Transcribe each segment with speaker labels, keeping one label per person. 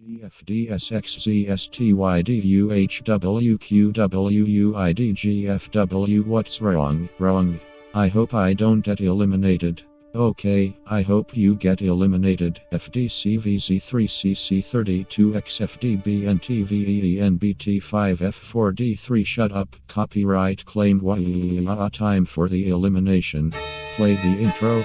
Speaker 1: GFDSXZSTYDUHWQWUIDGFW What's wrong? Wrong. I hope I don't get eliminated. Okay, I hope you get eliminated. FDCVZ3CC32XFDBNTVENBT5F4D3 Shut up. Copyright claim. Uh, time for the elimination. Play the intro.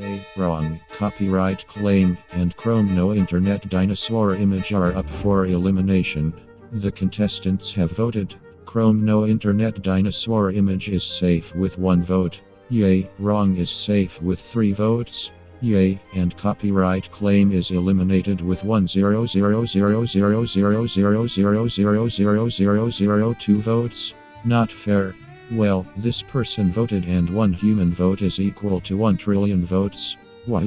Speaker 1: Hey, wrong, copyright claim, and Chrome no internet dinosaur image are up for elimination. The contestants have voted. Chrome no internet dinosaur image is safe with one vote. Yay, wrong is safe with three votes. Yay, and copyright claim is eliminated with 100000000000002 votes. Not fair. Well, this person voted and one human vote is equal to 1 trillion votes. Why?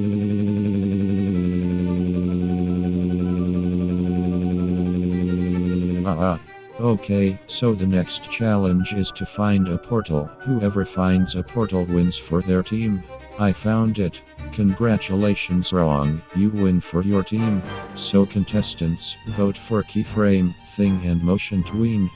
Speaker 1: Ah, Okay, so the next challenge is to find a portal. Whoever finds a portal wins for their team. I found it. Congratulations, wrong. You win for your team. So, contestants, vote for keyframe, thing, and motion tween.